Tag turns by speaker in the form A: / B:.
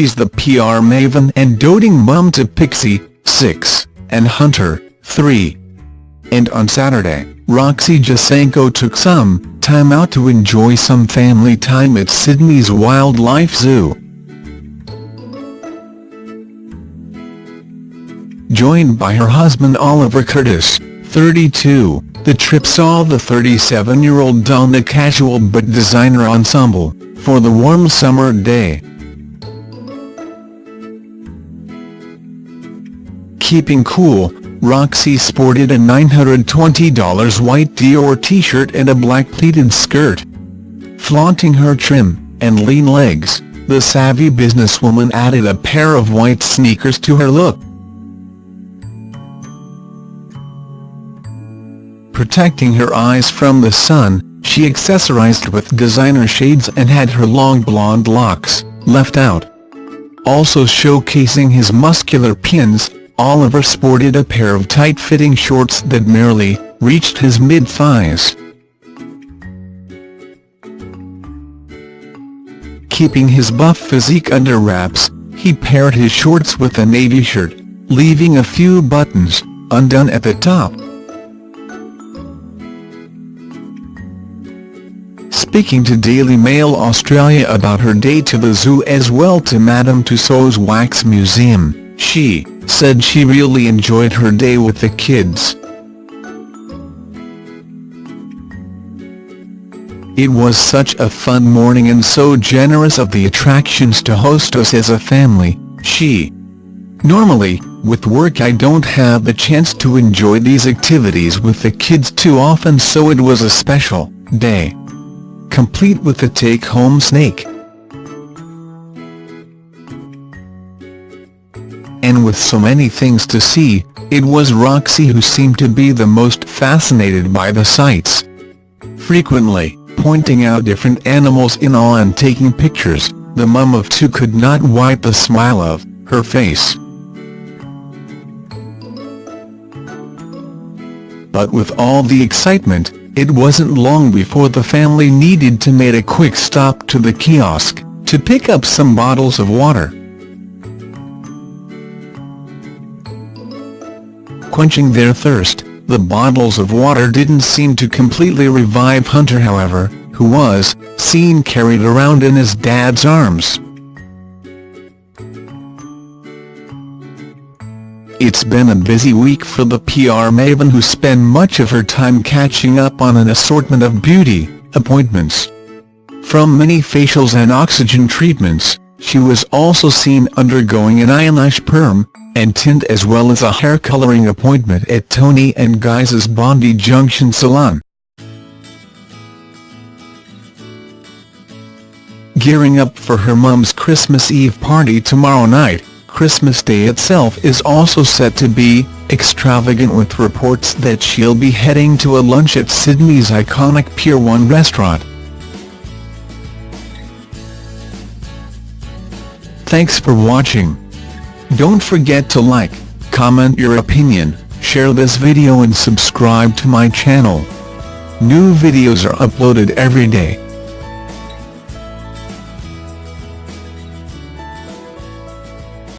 A: she's the PR maven and doting mum to Pixie, 6, and Hunter, 3. And on Saturday, Roxy Jacenko took some time out to enjoy some family time at Sydney's Wildlife Zoo. Joined by her husband Oliver Curtis, 32, the trip saw the 37-year-old don a casual but designer ensemble, for the warm summer day. Keeping cool, Roxy sported a $920 white Dior t-shirt and a black pleated skirt. Flaunting her trim and lean legs, the savvy businesswoman added a pair of white sneakers to her look. Protecting her eyes from the sun, she accessorized with designer shades and had her long blonde locks left out. Also showcasing his muscular pins, Oliver sported a pair of tight-fitting shorts that merely reached his mid-thighs. Keeping his buff physique under wraps, he paired his shorts with a navy shirt, leaving a few buttons undone at the top. Speaking to Daily Mail Australia about her day to the zoo as well to Madame Tussauds Wax Museum, she said she really enjoyed her day with the kids. It was such a fun morning and so generous of the attractions to host us as a family, she. Normally, with work I don't have the chance to enjoy these activities with the kids too often so it was a special day complete with the take-home snake. And with so many things to see, it was Roxy who seemed to be the most fascinated by the sights. Frequently, pointing out different animals in awe and taking pictures, the mum of two could not wipe the smile of her face. But with all the excitement, it wasn't long before the family needed to make a quick stop to the kiosk, to pick up some bottles of water. Quenching their thirst, the bottles of water didn't seem to completely revive Hunter however, who was seen carried around in his dad's arms. It's been a busy week for the PR maven who spent much of her time catching up on an assortment of beauty appointments. From many facials and oxygen treatments, she was also seen undergoing an eyelash perm and tint as well as a hair coloring appointment at Toni and Guy's Bondi Junction Salon. Gearing up for her mum's Christmas Eve party tomorrow night, Christmas Day itself is also set to be extravagant with reports that she'll be heading to a lunch at Sydney's iconic Pier 1 restaurant. Thanks for watching. Don't forget to like, comment your opinion, share this video and subscribe to my channel. New videos are uploaded every day.